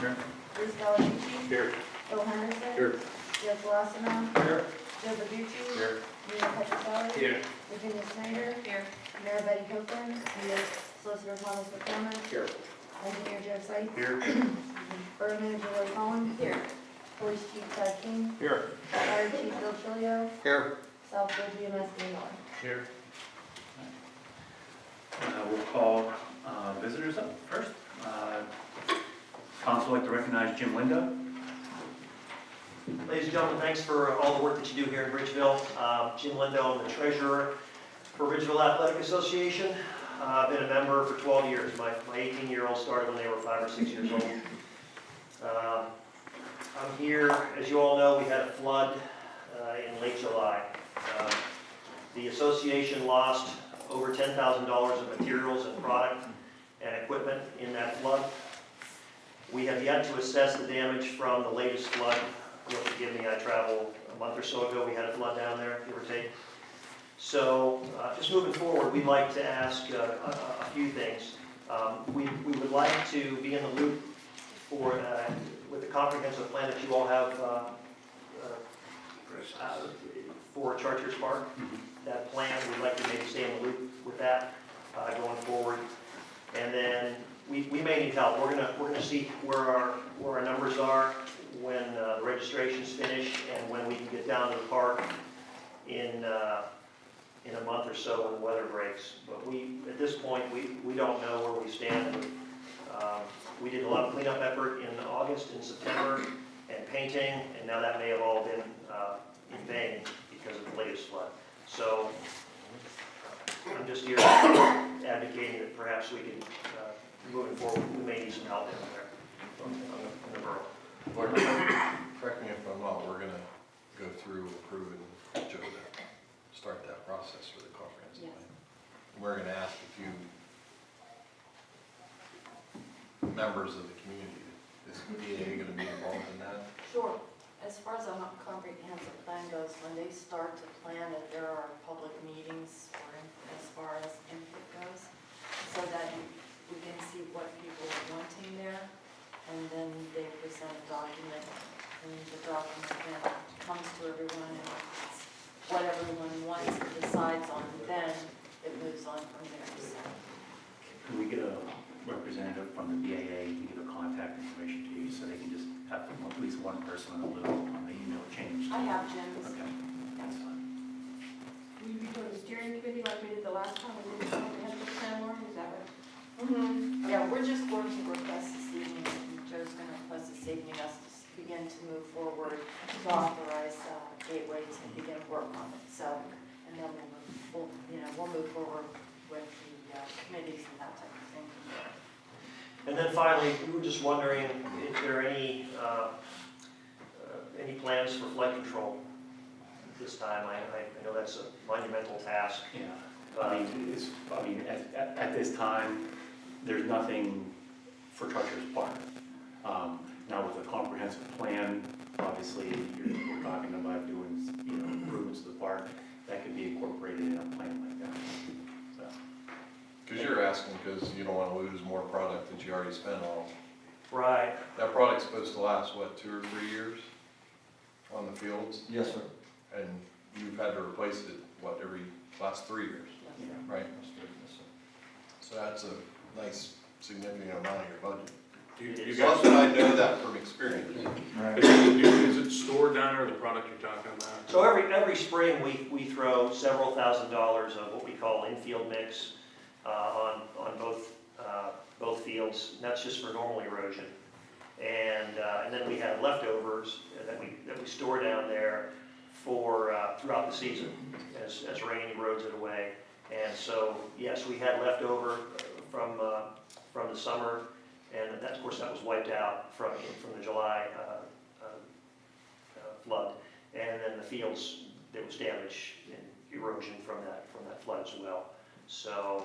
Here. Bruce Valentucci. Here. Bill Henderson. Here. Joe Colosimo. Here. Joe Verducci. Here. Nina Petroselli. Here. Virginia Snyder. Here. Mayor Betty Copeland. Mayor Solicitor Thomas McDermott. Here. Engineer Joe Sykes. Here. Borough Manager Lloyd Collins. Here. Police Chief Todd King. Here. Fire Chief Bill Chilio. Here. Southfield EMS Dean Miller. Here. Uh, We'll call uh, visitors up first. Uh, Council would like to recognize Jim Lindo. Ladies and gentlemen, thanks for all the work that you do here in Bridgeville. Uh, Jim Lindo, I'm the treasurer for Bridgeville Athletic Association. Uh, I've been a member for 12 years. My 18-year-old started when they were five or six years old. Um, I'm here, as you all know, we had a flood uh, in late July. Um, The association lost over $10,000 of materials and product and equipment in that flood. We have yet to assess the damage from the latest flood. You'll forgive me, I traveled a month or so ago, we had a flood down there, give or take. So, uh, just moving forward, we'd like to ask uh, a a- few things. Um, We we would like to be in the loop for, uh, with the comprehensive plan that you all have uh, uh, for Chartiers Park. That plan, we'd like to maybe stay in the loop with that uh, going forward. And then we, we may need help. We're gonna, we're gonna see where our, where our numbers are when uh, the registration's finished and when we can get down to the park in, uh, in a month or so when the weather breaks. But we, at this point, we, we don't know where we stand. Um, We did a lot of cleanup effort in August and September and painting, and now that may have all been uh, in vain because of the latest flood. So I'm just here advocating that perhaps we can, uh, moving forward, we may need some help in there, on the- in the borough. Well, Correct me if I'm wrong, we're gonna go through, approve, and Joe to start that process for the comprehensive Yes. plan. We're gonna ask a few members of the community, is PA gonna be involved in that? Sure. As far as a comprehensive plan goes, when they start to plan it, there are public meetings or in- as far as input goes, so that you, we can see what people are wanting there, and then they present a document, and the document then comes to everyone, and it's what everyone wants and decides on, then it moves on from there, so. Can we get a representative from the BAA to give a contact information to you, so they can just have at least one person on the loop on the email change? I have Jim's. Okay, that's fine. Will you be doing the steering committee like we did the last time we did what? Mhm. Yeah, we're just going to request this evening, and Joe's going to request this evening us to begin to move forward to authorize uh, Gateway to begin work on it, so, and then we'll, move- we'll, you know, we'll move forward with the uh, committees and that type of thing. And then finally, we were just wondering if there are any, uh, uh, any plans for flood control this time. I, I I know that's a monumental task. Yeah, I mean, it's, I mean, at, at, at this time, there's nothing for Chartiers Park. Um, Now with a comprehensive plan, obviously, you're, we're talking about doing, you know, improvements to the park, that could be incorporated in a plan like that. Cause you're asking, cause you don't wanna lose more product that you already spent on. Right. That product's supposed to last, what, two or three years on the fields? Yes, sir. And you've had to replace it, what, every, last three years, Yeah. right? Yes, sir. So that's a nice significant amount of your budget. Do you- you Plus, guys, I know that from experience. Right. is it stored down there, the product you're talking about? So every, every spring, we, we throw several thousand dollars of what we call infield mix uh, on, on both, uh, both fields. And That's just for normal erosion. And, uh, and then we have leftovers that we, that we store down there for, uh, throughout the season as, as rain erodes it away. And so, yes, we had leftover from, uh, from the summer, and that, of course, that was wiped out from, from the July uh, uh, uh, flood. And then the fields, there was damage and erosion from that, from that flood as well. So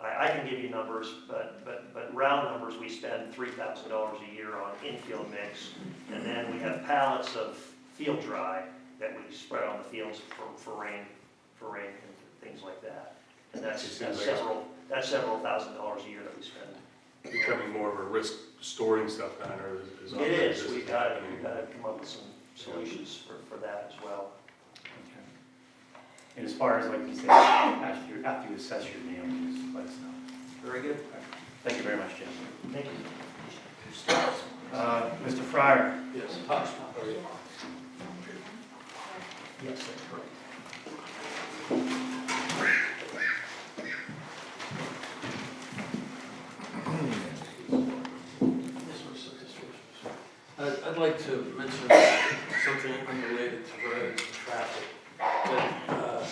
I, I can give you numbers, but, but, but round numbers, we spend three thousand dollars a year on infield mix. And then we have pallets of field dry that we spread on the fields for, for rain, for rain and things like that. And that's, It that's several, that's several thousand dollars a year that we spend. becoming more of a risk storing stuff down there is- is. It often is, just we've got to, we've got to come up with some solutions for, for that as well. Okay. And as far as, like you said, after you, after you assess your damages, let us know. Very good. Thank you very much, Jim. Thank you. Uh, Mr. Fryer? Yes. Yes, that's correct. I'd, like to mention something unrelated to roads and traffic. That, uh,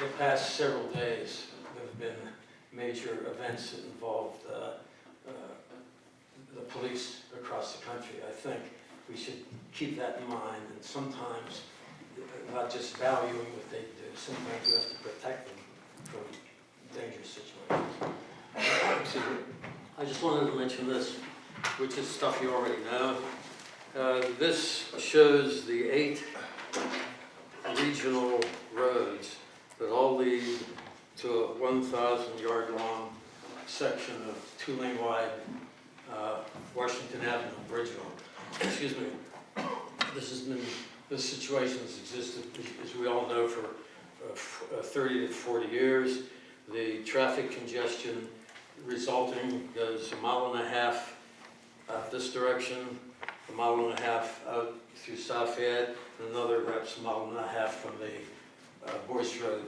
the past several days, there have been major events that involved, uh, uh, the police across the country. I think we should keep that in mind, and sometimes, uh, not just valuing what they do, sometimes we have to protect them from dangerous situations. I just wanted to mention this which is stuff you already know. Uh, This shows the eight regional roads that all lead to a 1,000-yard-long section of two-lane wide uh, Washington Avenue, Bridgeville. Excuse me. This has been, this situation has existed, as we all know, for uh, uh, 30 to 40 years. The traffic congestion resulting goes a mile and a half this direction, a mile and a half out through South Fayette, and another perhaps a mile and a half from the uh, Boyce Road.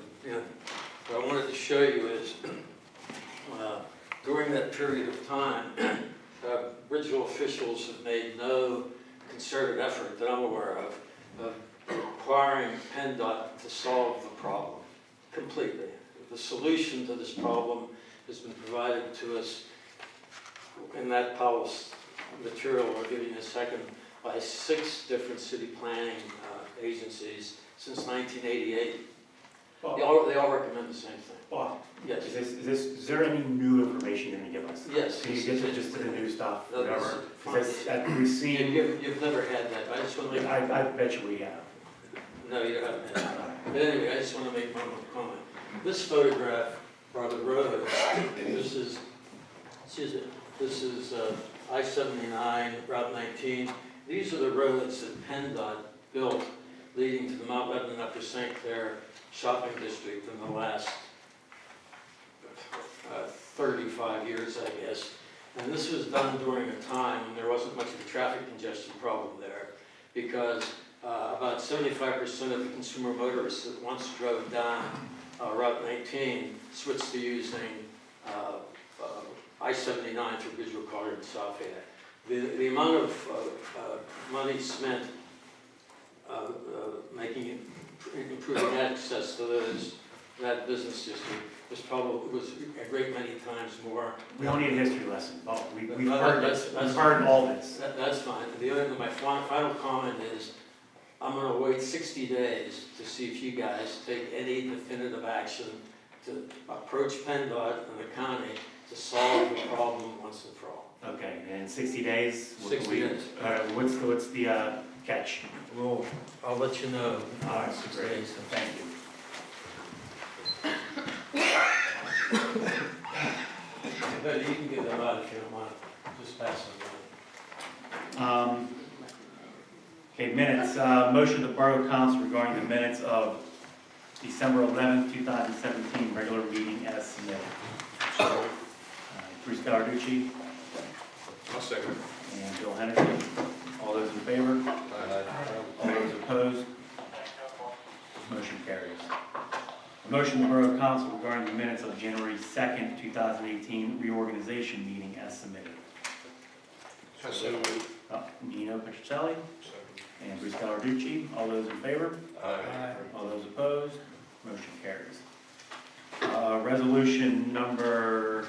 What I wanted to show you is, uh, during that period of time, uh, Bridgeville officials have made no concerted effort that I'm aware of, of requiring PennDOT to solve the problem completely. The solution to this problem has been provided to us in that policy material we're giving you a second by six different city planning uh, agencies since 1988. They all, they all recommend the same thing. Bob, Yes. is this, is this, is there any new information you're gonna give us? Yes. Can you get to just to the new stuff, No, this is whatever? Because that, we've You- seen, You've, you've never had that, I just want to make, I, I bet you we have. no, you haven't had that. But anyway, I just want to make one more comment. This photograph are the roads, this is, excuse me, this is uh, I-79, Route 19. These are the roads that PennDOT built leading to the Mount Lebanon Upper St. Clair shopping district in the last uh, 35 years, I guess. And this was done during a time when there wasn't much of a traffic congestion problem there because uh, about 75% of the consumer motorists that once drove down uh, Route 19 switched to using uh, uh, I-79 through Visual Color and South Fayette. The, the amount of uh, uh, money spent uh, uh, making, it- improving access to those, that business district was probably, was a great many times more We don't need a history lesson, Bob, we, we've heard that's- that's- we've heard all this. That, that's fine. The other, thing, my final comment is, I'm gonna wait sixty days to see if you guys take any definitive action to approach PennDOT and the county to solve the problem once and for all. Okay, and sixty days? what 60 we- days. Uh, what's, the- what's the, uh, catch? Well, I'll let you know. All right, Six great, days. thank you. But you can give them out if you don't want, just pass them Um, Okay, minutes, uh, motion to Borough Council regarding the minutes of December eleventh, two thousand seventeen, regular meeting as submitted. Uh, Bruce Gallarducci I'll second and Bill Henderson, all those in favor? Aye. All those opposed? Motion carries. A motion to Borough Council regarding the minutes of January second, two thousand eighteen reorganization meeting as submitted. So moved. Uh, Nino Petrocelli and Bruce Gallarducci, all those in favor? Aye. All those opposed? Motion carries. Uh, Resolution number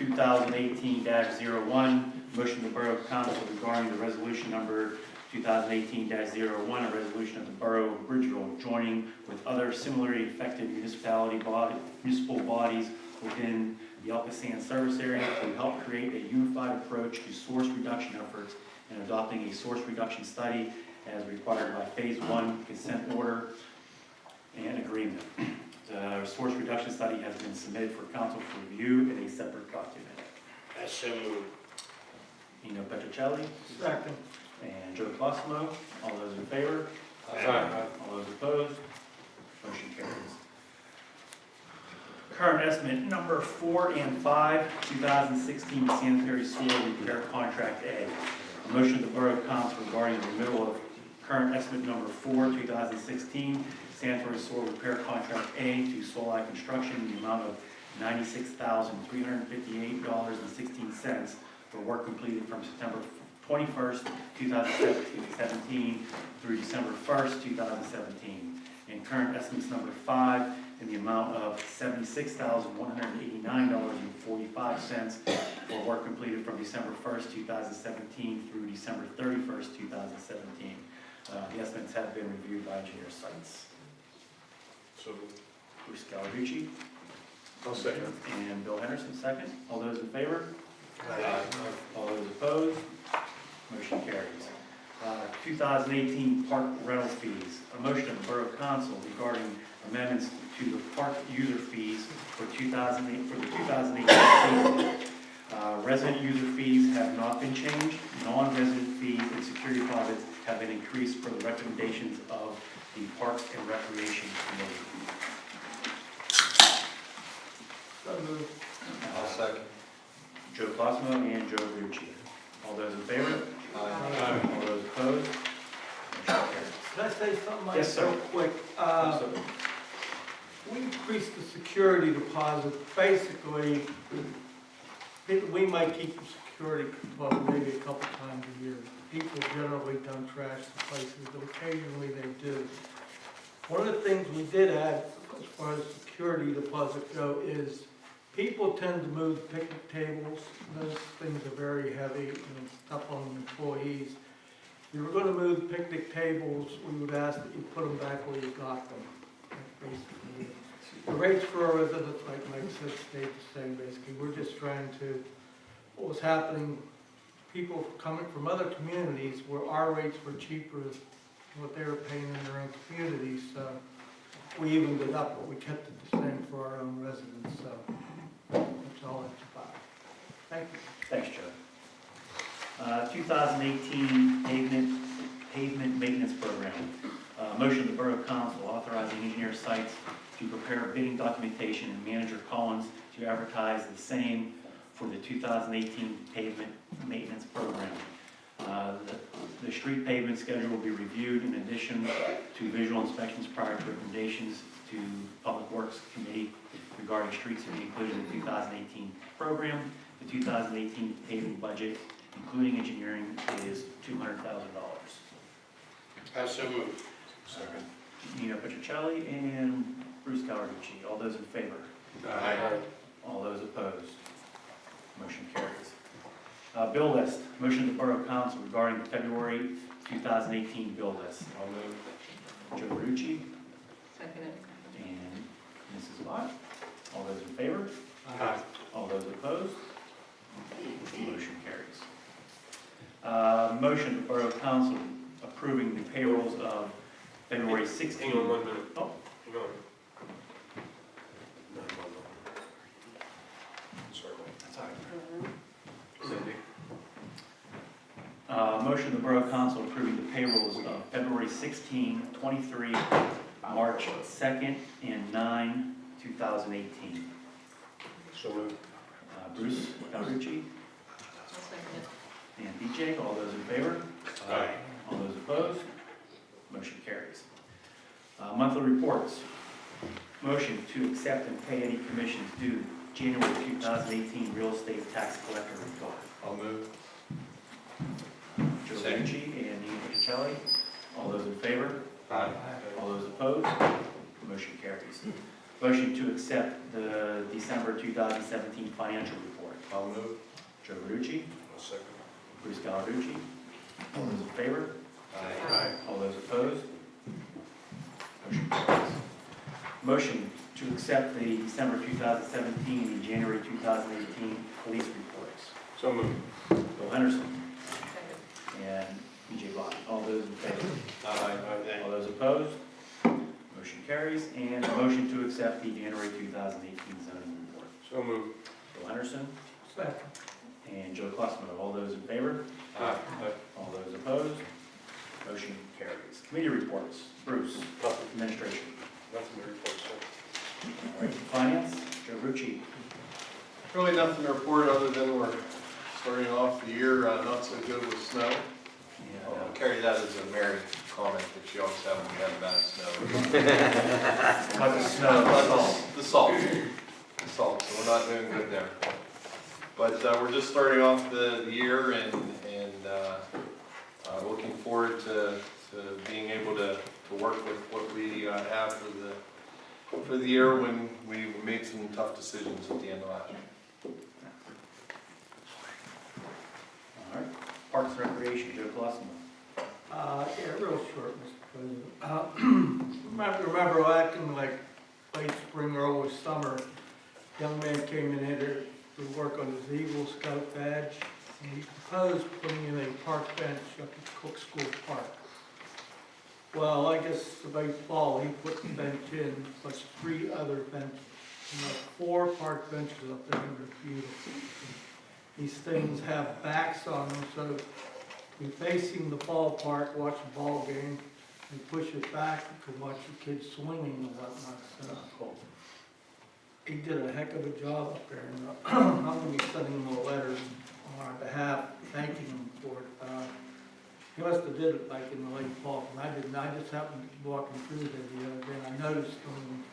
2018-01, motion to Borough Council regarding the resolution number 2018-01, a resolution of the Borough of Bridgeville joining with other similarly affected municipality body, municipal bodies within the ALCOSAN Service Area to help create a unified approach to source reduction efforts and adopting a source reduction study as required by Phase One consent order and agreement. The source reduction study has been submitted for council for review in a separate document. I so moved. Nino Petrocelli Second. and Joe Cosmo, all those in favor? Aye. All those opposed? Motion carries. Current estimate number four and five, 2016 sanitary sewer repair contract A. A motion of the Borough Council regarding the renewal of current estimate number four, 2016 sanitary sewer repair contract A to Solai Construction in the amount of $96,358.16 for work completed from September 21st, 2017 through December 1st, 2017. And current estimates number five in the amount of $76,189.45 for work completed from December 1st, 2017 through December 31st, 2017. Uh, The estimates have been reviewed by Engineer Sites. So, Bruce Gallarducci I'll second. and Bill Henderson, second. All those in favor? Aye. All those opposed? Motion carries. Uh, 2018 park rental fees. A motion of the Borough Council regarding amendments to the park user fees for 2008, for the 2018 season. Uh, Resident user fees have not been changed. Non-resident fees and security deposits have been increased for the recommendations of the Parks and Recreation Committee. So moved. I'll second. Joe Cosmo and Joe Rucci. All those in favor? Aye. All those opposed? Motion carries. Can I say something, Mike? Yes, sir. Real quick. Uh, Absolutely. We increased the security deposit, basically, it- we might keep the security deposit maybe a couple times a year. People generally don't trash the places, but occasionally they do. One of the things we did add, as far as security deposit go, is people tend to move picnic tables. Those things are very heavy and it's tough on employees. If you were gonna move picnic tables, we would ask that you put them back where you got them. Basically. The rates for our residents, like Mike said, stayed the same, basically. We're just trying to, what was happening, people coming from other communities where our rates were cheaper than what they were paying in their own communities, so we evened it up, but we kept it the same for our own residents, so that's all it's about. Thank you. Thanks, Joe. Uh, 2018 pavement, pavement maintenance program. Uh, Motion of the Borough Council authorizing engineer sites to prepare bidding documentation and manager Collins to advertise the same for the 2018 pavement maintenance program. Uh, The the street pavement schedule will be reviewed in addition to visual inspections prior to recommendations to Public Works Committee regarding streets to be included in the 2018 program. The 2018 paving budget, including engineering, is $200,000. I so moved. Second. Nino Petrocelli and Bruce Cawerucci. All those in favor? Aye. All those opposed? Motion carries. Uh, Bill list, motion to Borough Council regarding the February 2018 bill list. I'll move Joe Rucci Second it. and Mrs. Lot. All those in favor? Aye. All those opposed? Motion carries. Uh, Motion to Borough Council approving the payrolls of February 16. Hang on one minute. Oh. Hang on. No, no, no. Sorry, Mike. That's all right. Cindy. Uh, Motion of the Borough Council approving the payrolls of February 16, 23, March 2nd, and 9, 2018. So moved. Uh, Bruce Cawerucci I'll second it. and BJ, all those in favor? Aye. All those opposed? Motion carries. Uh, Monthly reports. Motion to accept and pay any commissions due January 2018 real estate tax collector report. I'll move. Joe Second. Lucci and Nino Pacelli. All those in favor? Aye. All those opposed? Motion carries. Motion to accept the December 2017 financial report. I'll move. Joe Verducci, I'll second. Bruce Gallarducci. All those in favor? Aye. All those opposed? Motion carries. Motion to accept the December 2017 and January 2018 police reports. So moved. Bill Henderson Second. And BJ Bott. All those in favor? Aye. All those opposed? Motion carries, and a motion to accept the January 2018 zoning report. So moved. Bill Henderson Second. and Joe Klossman, all those in favor? Aye. All those opposed? Motion carries. Committee reports, Bruce, Nothing, administration. nothing to report, sir. All right, finance, Joe Rucci. Really nothing to report other than we're starting off the year uh, not so good with snow. And, I'll uh, carry that as a merry comment that you always have when we have bad snow. About the snow, that's all. The salt, the salt, so we're not doing good there. But uh, we're just starting off the the year and, and uh, uh, looking forward to, to being able to, to work with what we uh, have for the, for the year when we made some tough decisions at the end of last year. All right, Parks and Recreation, Joe Klossman. Uh, yeah, real short, Mr. President. Uh, Remember, remember back in like late spring, or early summer, young man came in here to work on his Eagle Scout badge. And he proposed putting in a park bench up at Cook School Park. Well, I guess about fall, he put the bench in, plus three other benches. And four park benches up there, they're beautiful. These things have backs on them, so be facing the ballpark, watch a ball game, and push it back, you can watch the kids swinging and whatnot, so. He did a heck of a job up there, and uh, I'm gonna be sending him a letter on our behalf, thanking him for it. Uh, He must have did it like in the late fall, and I didn't, I just happened to be walking through there the other day, and I noticed them,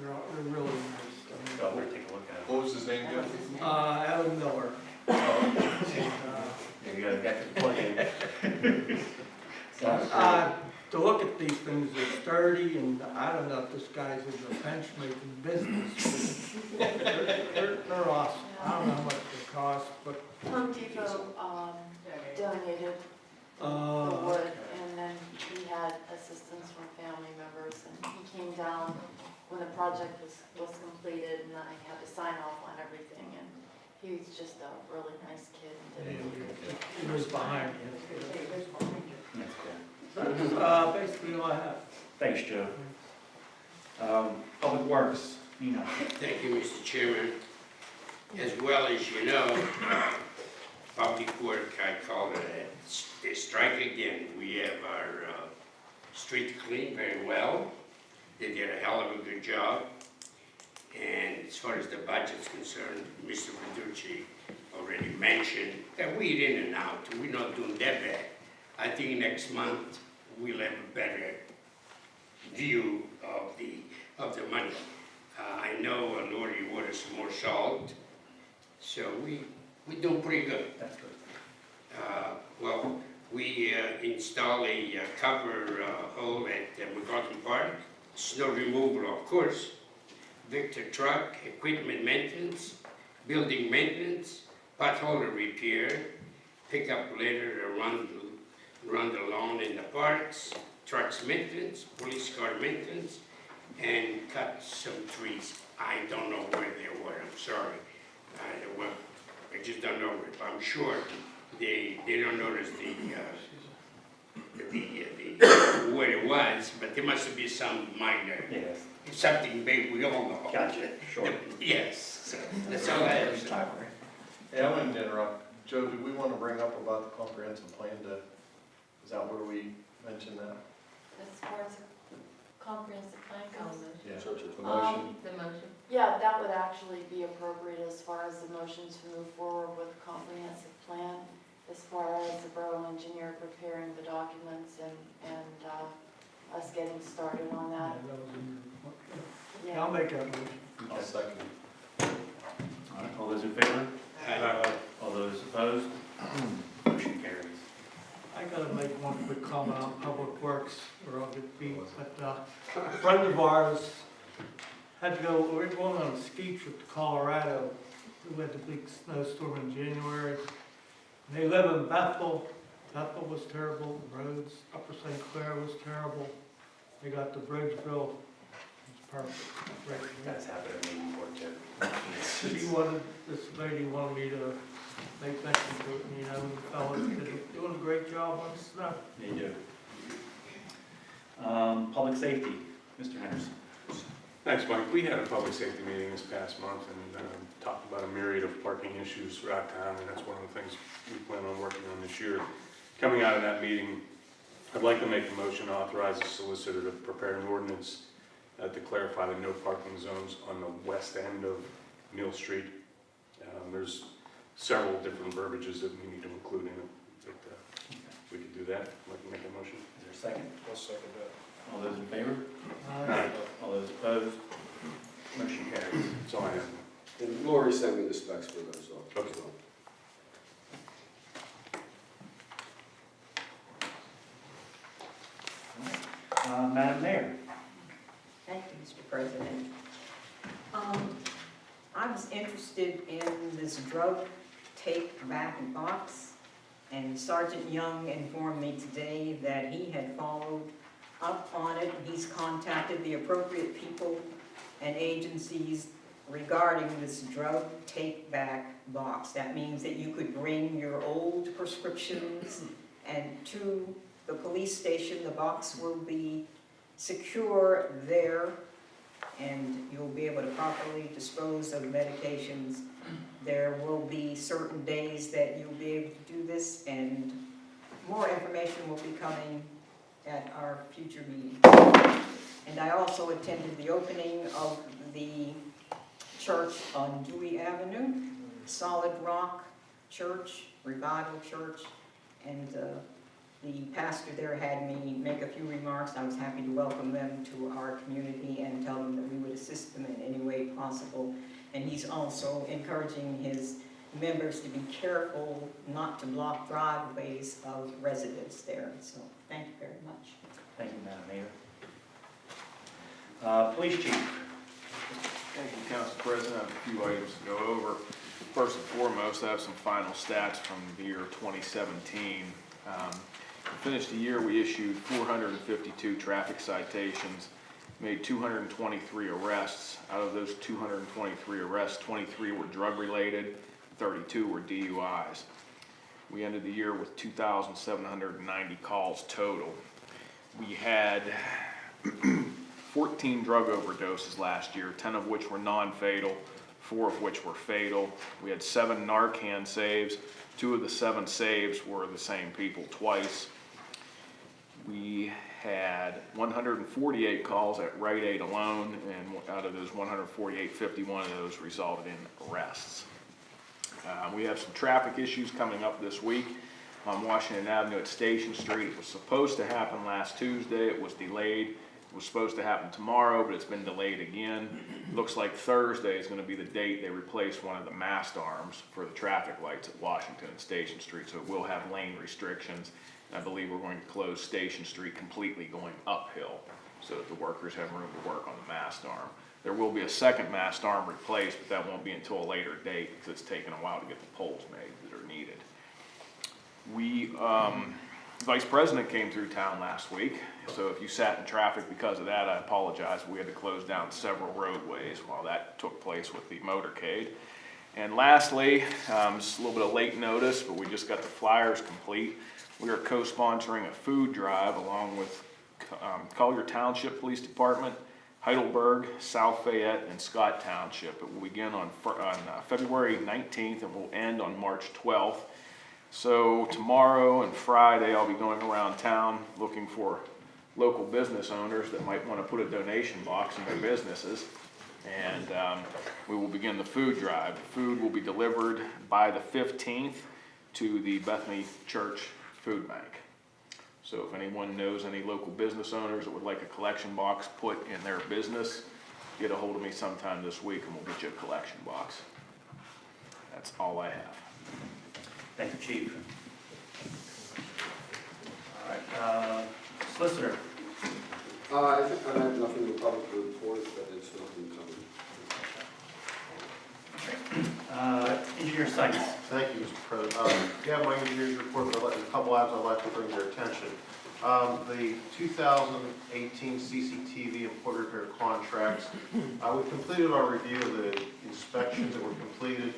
they're, all- they're really nice. I Go mean, over, take a look at it. What was his name, Jeff? Uh, Alan Miller. And, uh, Yeah, you gotta get the plug in. Uh, to look at these things, they're sturdy, and I don't know if this guy's in the bench making business. but They're, they're- they're awesome. I don't know how much they cost, but, Home Depot, um, donated the uh, wood, and then he had assistance from family members, and he came down when the project was, was completed, and I had to sign off on everything, and he was just a really nice kid, and did a really good job. he was behind me. That's cool. That's, uh, basically all I have. Thanks, Joe. Um, Public Works, Nina. Thank you, Mr. Chairman. As well as you know, public work, I call it a strike again. We have our uh, street cleaned very well. They did a hell of a good job. And as far as the budget's concerned, Mr. Verducci already mentioned that we're in and out. We're not doing that bad. I think next month we'll have a better view of the, of the money. Uh, I know uh, Lori ordered some more salt, so we, we doing pretty good. That's good. Uh, Well, we uh, install a uh, cover uh, hole at uh, McCarthy Park, snow removal, of course, Vactor truck, equipment maintenance, building maintenance, pothole repair, pick up later to run, the- run the lawn in the parks, trucks maintenance, police car maintenance, and cut some trees. I don't know where they were, I'm sorry. I, well, I just don't know, if I'm sure they, they don't notice the, uh, the, the, where it was, but there must be some minor, Yes, something big, we all know. gotcha, sure. Yes, so that's all I have. to say. Hey, I wouldn't interrupt. Joe, do we want to bring up about the comprehensive plan to, is that where we mentioned that? As far as the comprehensive plan goes. Yeah. So it's The Um, motion? The motion. Yeah, that would actually be appropriate as far as the motion to move forward with a comprehensive plan, as far as the borough engineer preparing the documents and, and, uh, us getting started on Yeah, that. That was in your report. Yeah, Yeah. I'll make that motion. I'll second. All right, all those in favor? Uh, All those opposed? Motion carries. I gotta make one quick comment on Public Works, or I'll get beat, but, uh, a friend of ours had to go, we were going on a ski trip to Colorado. We had the big snowstorm in January. And they live in Bethel. Bethel was terrible, the roads, Upper St. Clair was terrible. They got the bridge built, it's perfect, right. That's happened to me before too. She wanted, this lady wanted me to make mention to it, you know, the fellows did, doing a great job on the snow. They do. Um, Public Safety, Mr. Henderson. Thanks, Mike. We had a public safety meeting this past month and um, talked about a myriad of parking issues throughout town, and that's one of the things we plan on working on this year. Coming out of that meeting, I'd like to make a motion to authorize the solicitor to prepare an ordinance uh, to clarify the no parking zones on the west end of Mill Street. Um, There's several different verbiages that we need to include in it, but uh, we could do that. I'd like to make a motion. Is there a second? I'll second that. All those in favor? Aye. All those opposed? Motion carries. That's all I have. And Lori sent me the specs for those, so. Okay. Uh, Madam Mayor. President. Um, I was interested in this drug take back box, and Sergeant Young informed me today that he had followed up on it. He's contacted the appropriate people and agencies regarding this drug take back box. That means that you could bring your old prescriptions and to the police station, the box will be secure there, and you'll be able to properly dispose of medications. There will be certain days that you'll be able to do this, and more information will be coming at our future meeting. And I also attended the opening of the church on Dewey Avenue, Solid Rock Church, Revival Church, and uh, the pastor there had me make a few remarks. I was happy to welcome them to our community and tell them that we would assist them in any way possible. And he's also encouraging his members to be careful not to block driveways of residents there. So thank you very much. Thank you, Madam Mayor. Uh, Police Chief. Thank you, Council President. I have a few items to go over. First and foremost, I have some final stats from the year 2017. Um, We finished the year, we issued 452 traffic citations, made 223 arrests. Out of those 223 arrests, 23 were drug-related, 32 were DUIs. We ended the year with 2,790 calls total. We had 14 drug overdoses last year, 10 of which were non-fatal, four of which were fatal. We had seven Narcan saves. Two of the seven saves were the same people twice. We had 148 calls at Rite Aid alone, and out of those 148, 51 of those resulted in arrests. Uh, We have some traffic issues coming up this week on Washington Avenue at Station Street. It was supposed to happen last Tuesday, it was delayed. It was supposed to happen tomorrow, but it's been delayed again. Looks like Thursday is gonna be the date they replace one of the mast arms for the traffic lights at Washington and Station Street, so it will have lane restrictions. I believe we're going to close Station Street completely going uphill, so that the workers have room to work on the mast arm. There will be a second mast arm replaced, but that won't be until a later date, because it's taken a while to get the poles made that are needed. We, um, Vice President came through town last week, so if you sat in traffic because of that, I apologize. We had to close down several roadways while that took place with the motorcade. And lastly, um, just a little bit of late notice, but we just got the flyers complete. We are co-sponsoring a food drive along with um, Collier Township Police Department, Heidelberg, South Fayette, and Scott Township. It will begin on, on uh, February 19th and will end on March 12th. So tomorrow and Friday, I'll be going around town looking for local business owners that might want to put a donation box in their businesses. And um, we will begin the food drive. The Food will be delivered by the 15th to the Bethany Church Food Bank. So if anyone knows any local business owners that would like a collection box put in their business, get a hold of me sometime this week and we'll get you a collection box. That's all I have. Thank you, Chief. All right, uh, Solicitor. Uh, I think I have nothing to public report, but it's nothing coming. Uh, Engineer Sykes. Thank you, Mr. President. Um, have my engineer's report, but a couple items I'd like to bring to your attention. Um, The 2018 CCTV and point repair contracts, uh, we completed our review of the inspections that were completed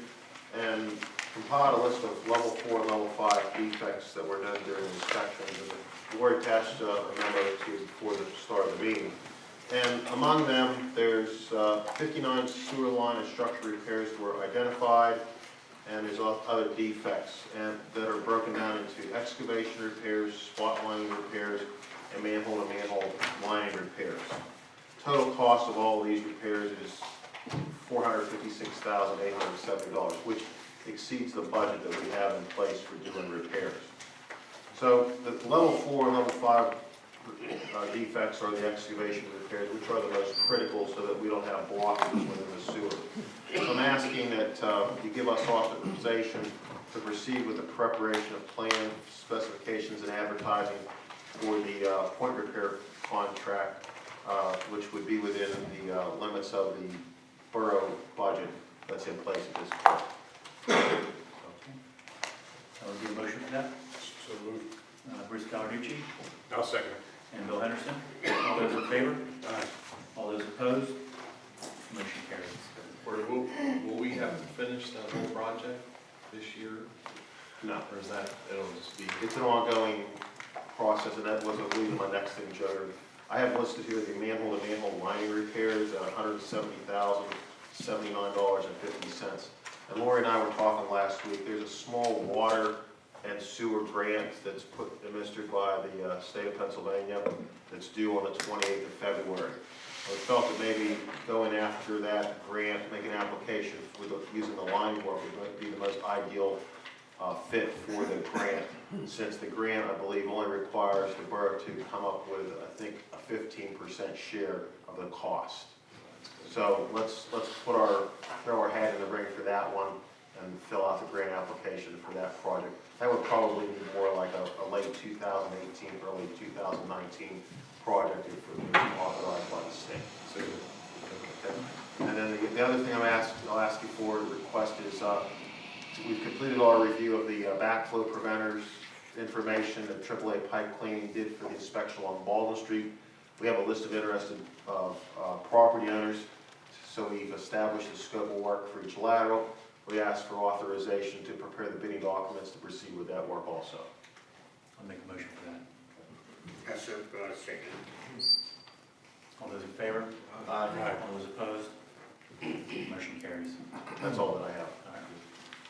and compiled a list of level four, and level five defects that were noted during the inspections. And Lori attached uh, a memo to before the start of the meeting. And among them, there's uh, 59 sewer line and structure repairs were identified, and there's other defects and that are broken down into excavation repairs, spot lining repairs, and manhole to manhole lining repairs. Total cost of all these repairs is $456,870, which exceeds the budget that we have in place for doing repairs. So the level four and level five uh, defects are the excavation repairs, which are the most critical so that we don't have blockages within the sewer. So I'm asking that uh, you give us authorization to proceed with the preparation of plan specifications and advertising for the uh, point repair contract, uh, which would be within the uh, limits of the borough budget that's in place at this point. I would do a motion for that. So moved. Uh, Bruce Cawerucci I'll second and Bill Henderson. All those in favor? Aye. All those opposed? Motion carries. Or will, will we have to finish that whole project this year, No. or is that, it'll just be? It's an ongoing process, and that was, I believe, my next thing, Joe. I have listed here the manhole to manhole lining repairs at hundred and seventy thousand, seventy-nine dollars and fifty cents. And Lori and I were talking last week, there's a small water and sewer grant that's put, administered by the uh, state of Pennsylvania that's due on the twenty-eighth of February. I felt that maybe going after that grant, making an application with, using the line work would be the most ideal uh, fit for the grant, since the grant, I believe, only requires the borough to come up with, I think, a fifteen percent share of the cost. So let's, let's put our, throw our hat in the ring for that one and fill out the grant application for that project. That would probably be more like a, a late two thousand eighteen, early two thousand nineteen project if it was authorized by the state. So, Okay. And then the, the other thing I'm asked, I'll ask you for, request is, uh, we've completed our review of the uh, backflow preventers information that AAA Pipe Cleaning did for the inspection on Baldwin Street. We have a list of interested, uh, property owners, so we've established the scope of work for each lateral. We ask for authorization to prepare the bidding documents to proceed with that work also. I'll make a motion for that. That's a, uh, second. All those in favor? Aye. All those opposed? Motion carries. That's all that I have. All right.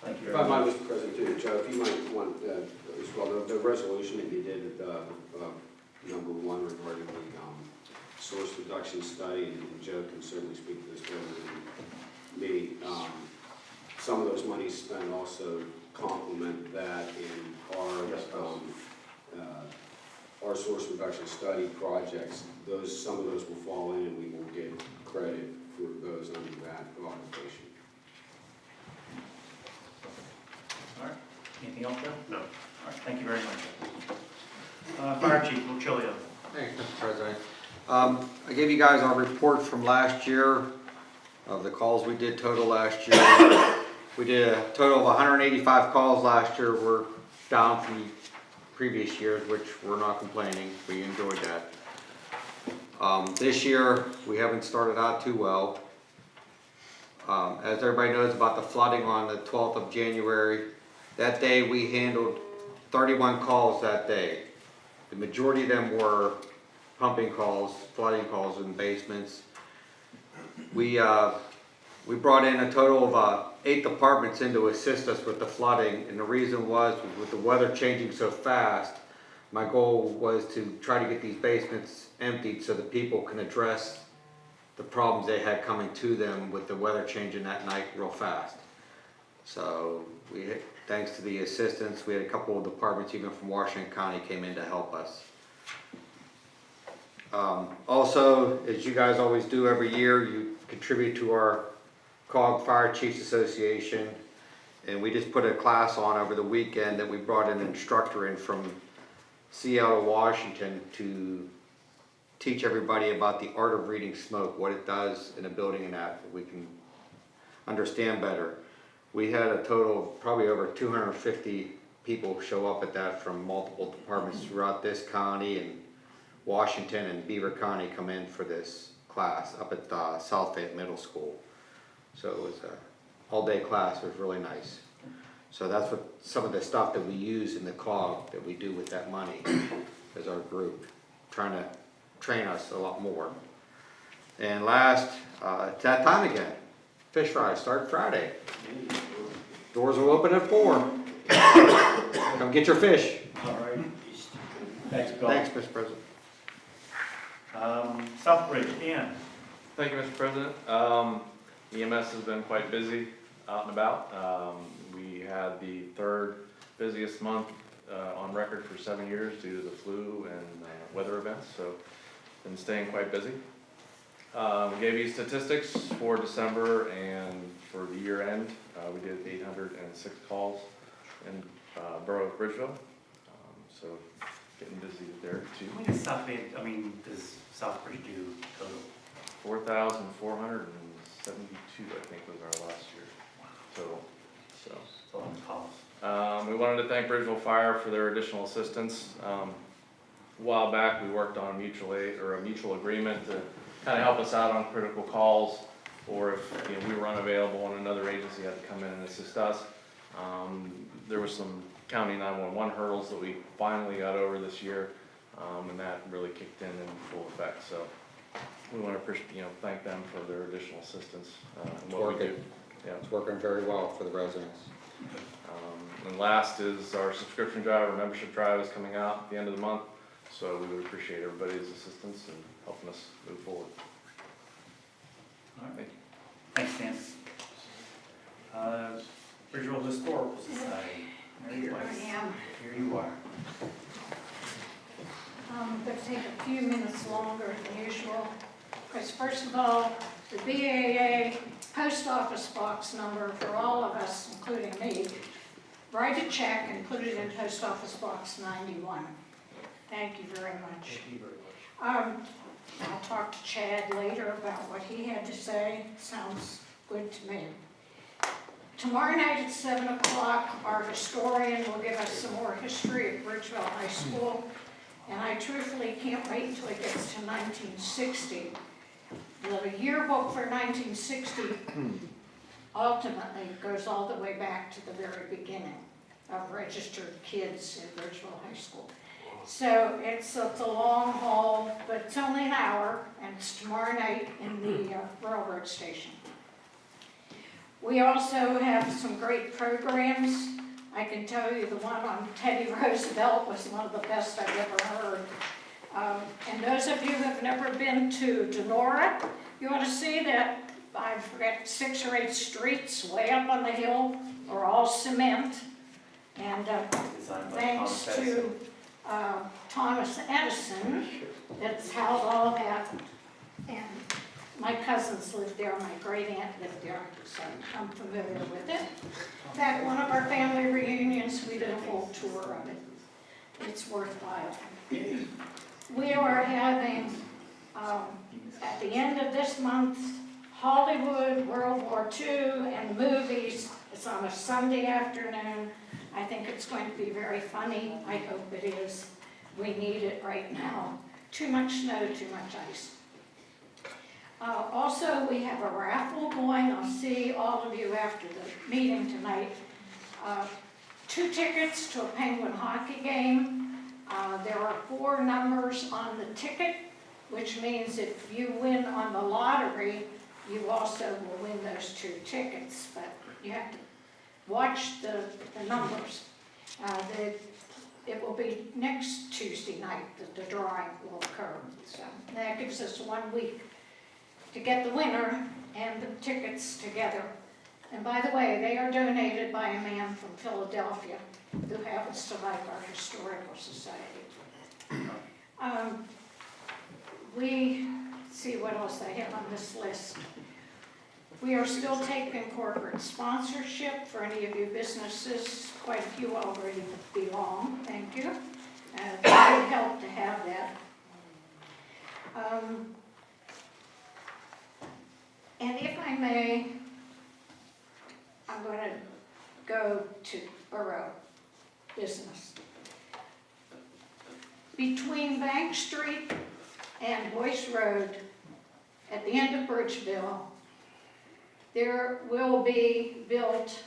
Thank you If very I much. might, Mr. President, too, Joe, if you might want, uh, as well, the, the resolution that you did, uh, uh, number one regarding the, um, source reduction study, and Joe can certainly speak to this better than me. Um, some of those monies spent also complement that in our, Yes, it um, uh, our source reduction study projects. Those, some of those will fall in, and we will get credit for those under that authorization. All right. Anything else, Bill? No. All right, thank you very much. Uh, Fire Chief Lucilio. Thanks, Mr. President. Um, I gave you guys our report from last year of the calls we did total last year. We did a total of hundred and eighty-five calls last year. We're down from previous years, which we're not complaining. We enjoyed that. Um, this year, we haven't started out too well. Um, as everybody knows about the flooding on the twelfth of January, that day we handled thirty-one calls that day. The majority of them were pumping calls, flooding calls in basements. We, uh, we brought in a total of, uh, eight departments in to assist us with the flooding, and the reason was, with the weather changing so fast, my goal was to try to get these basements emptied so that people can address the problems they had coming to them with the weather changing that night real fast. So, we, thanks to the assistance, we had a couple of departments, even from Washington County, came in to help us. Um, also, as you guys always do every year, you contribute to our COG Fire Chiefs Association. And we just put a class on over the weekend that we brought an instructor in from Seattle, Washington to teach everybody about the art of reading smoke, what it does in a building and that, we can understand better. We had a total of probably over two hundred and fifty people show up at that from multiple departments throughout this county and Washington and Beaver County come in for this class up at uh, South Fayette Middle School. So it was a all-day class, it was really nice. So that's what, some of the stuff that we use in the COG that we do with that money as our group, trying to train us a lot more. And last, uh, it's that time again. Fish fry, start Friday. Doors will open at four. Come get your fish. All right. Thanks, Bill. Thanks, Mr. President. Um, Southbridge, Dan. Thank you, Mr. President. Um, EMS has been quite busy out and about. Um, we had the third busiest month uh, on record for seven years due to the flu and uh, weather events, so been staying quite busy. Um, gave you statistics for December and for the year end. Uh, we did 806 calls in uh, Borough of Bridgeville, um, so getting busy there too. When does South Bay, I mean, does Southbridge do total? 4,400 seventy-two, I think, was our last year total, so. Um, we wanted to thank Bridgeville Fire for their additional assistance. Um, a while back, we worked on a mutual aid, or a mutual agreement to kind of help us out on critical calls, or if, you know, we were unavailable and another agency had to come in and assist us. Um, there was some county nine-one-one hurdles that we finally got over this year, um, and that really kicked in in full effect, so. We want to appreciate, you know, thank them for their additional assistance, uh, in what we do. Working. Yeah. It's working very well for the residents. Um, And last is our subscription drive, our membership drive is coming out at the end of the month, so we would appreciate everybody's assistance and helping us move forward. All right. Thanks, Dan. Uh, Bridgeville Historical Society. Mary Here Weiss. I am. Here you are. Um, gonna take a few minutes longer than usual. Because first of all, the BAA post office box number for all of us, including me, write a check and put it in post office box ninety-one. Thank you very much. Thank you very much. Um, I'll talk to Chad later about what he had to say, sounds good to me. Tomorrow night at seven o'clock, our historian will give us some more history of Bridgeville High School. And I truthfully can't wait until it gets to nineteen sixty. The yearbook for nineteen sixty ultimately goes all the way back to the very beginning of registered kids in Bridgeville High School. So it's, it's a long haul, but it's only an hour, and it's tomorrow night in the uh, railroad station. We also have some great programs. I can tell you the one on Teddy Roosevelt was one of the best I've ever heard. Um, And those of you who have never been to Donora, you ought to see that, I forget, six or eight streets way up on the hill are all cement. And uh, thanks Thomas to uh, Thomas Edison, that's how all happened. And my cousins lived there, my great aunt lived there, so I'm familiar with it. In fact, one of our family reunions, we did a whole tour of it. It's worthwhile. We are having, um, at the end of this month, Hollywood, World War II, and movies. It's on a Sunday afternoon. I think it's going to be very funny. I hope it is. We need it right now. Too much snow, too much ice. Uh, also, we have a raffle going. I'll see all of you after the meeting tonight. Uh, two tickets to a Penguin hockey game. Uh, there are four numbers on the ticket, which means if you win on the lottery, you also will win those two tickets, but you have to watch the, the numbers. Uh, the, it will be next Tuesday night that the drawing will occur, so that gives us one week to get the winner and the tickets together. And by the way, they are donated by a man from Philadelphia who happens to like our historical society. Um, we, see what else I have on this list. We are still taking corporate sponsorship for any of you businesses. Quite a few already belong, thank you. Uh, It would help to have that. Um, And if I may, I'm going to go to borough business. Between Bank Street and Boyce Road, at the end of Bridgeville, there will be built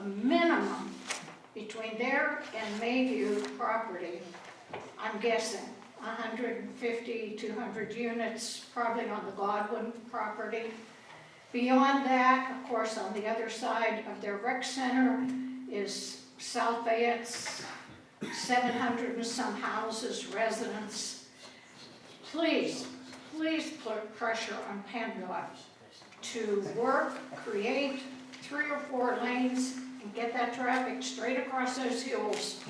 a minimum between there and Mayview property, I'm guessing, 150, 200 units, probably on the Godwin property. Beyond that, of course, on the other side of their rec center is South Fayette's 700 and some houses, residents. Please, please put pressure on PennDOT to work, create three or four lanes and get that traffic straight across those hills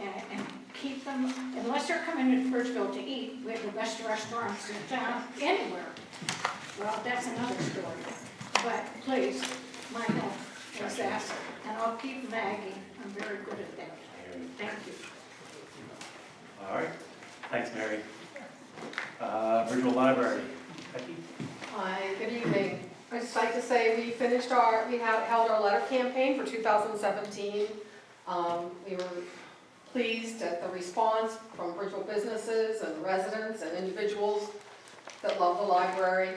and, and keep them, unless they're coming to Bridgeville to eat, we have the best restaurants in town, anywhere. Well, that's another story. But please, my help is asked, and I'll keep nagging. I'm very good at that. Thank you. All right, thanks, Mary. Uh, Bridgeville Library, Becky? Hi, good evening. I'd just like to say we finished our, we have held our letter campaign for 2017. Um, We were pleased at the response from Bridgeville businesses and residents and individuals that love the library.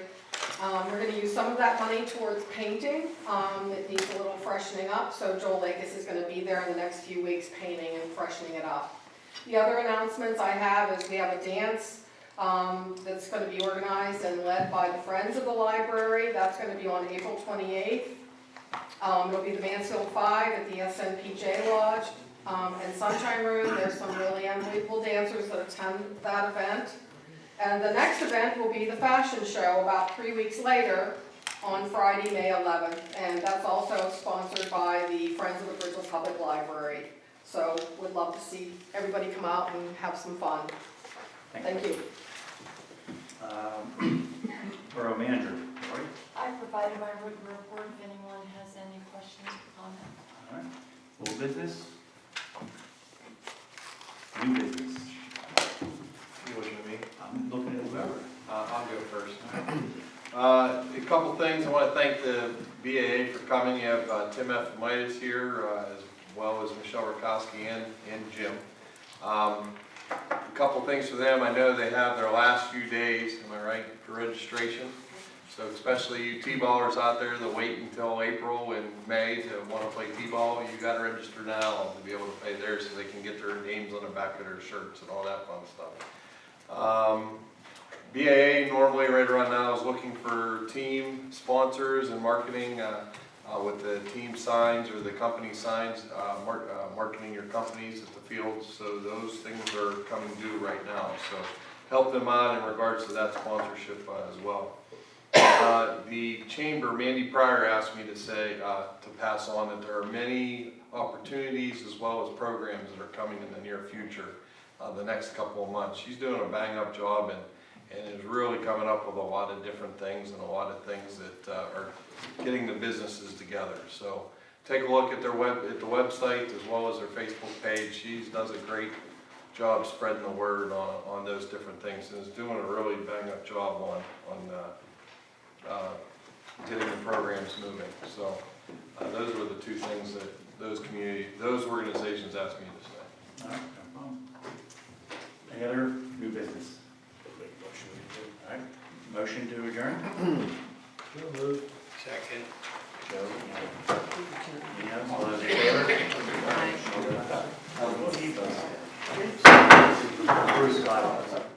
Um, We're going to use some of that money towards painting. Um, It needs a little freshening up, so Joel Lakis is going to be there in the next few weeks painting and freshening it up. The other announcements I have is we have a dance um, that's going to be organized and led by the Friends of the Library. That's going to be on April 28th. Um, It'll be the Mansfield Five at the SNPJ Lodge um, and Sunshine Room. There's some really unbelievable dancers that attend that event. And the next event will be the fashion show about three weeks later on Friday, May 11th. And that's also sponsored by the Friends of the Bridgeville Public Library. So we'd love to see everybody come out and have some fun. Thank you. Um, Borough Manager, Lori? I provided my written report if anyone has any questions or comments. All right, old business? New business? I'm looking at whoever. Uh, I'll go first. Uh, A couple things, I want to thank the BAA for coming. You have uh, Tim F. Midas here, uh, as well as Michelle Rakowski and, and Jim. Um, A Couple things for them, I know they have their last few days, am I right, for registration? So especially you T-ballers out there that wait until April and May to want to play T-ball, you got to register now to be able to play there so they can get their names on the back of their shirts and all that fun stuff. Um, BAA normally right around now is looking for team sponsors and marketing uh, uh, with the team signs or the company signs, uh, uh, marketing your companies at the fields. So those things are coming due right now. So help them out in regards to that sponsorship uh, as well. Uh, The chamber, Mandy Pryor asked me to say, to pass on that there are many opportunities as well as programs that are coming in the near future, uh, the next couple of months. She's doing a bang-up job and, and is really coming up with a lot of different things and a lot of things that uh, are getting the businesses together. So take a look at their web, at the website as well as their Facebook page. She does a great job spreading the word on, on those different things and is doing a really bang-up job on, on uh, uh, getting the programs moving. So uh, those were the two things that those community, those organizations asked me to say. Any other new business? Motion to adjourn? So moved. Second. Bruce Scott.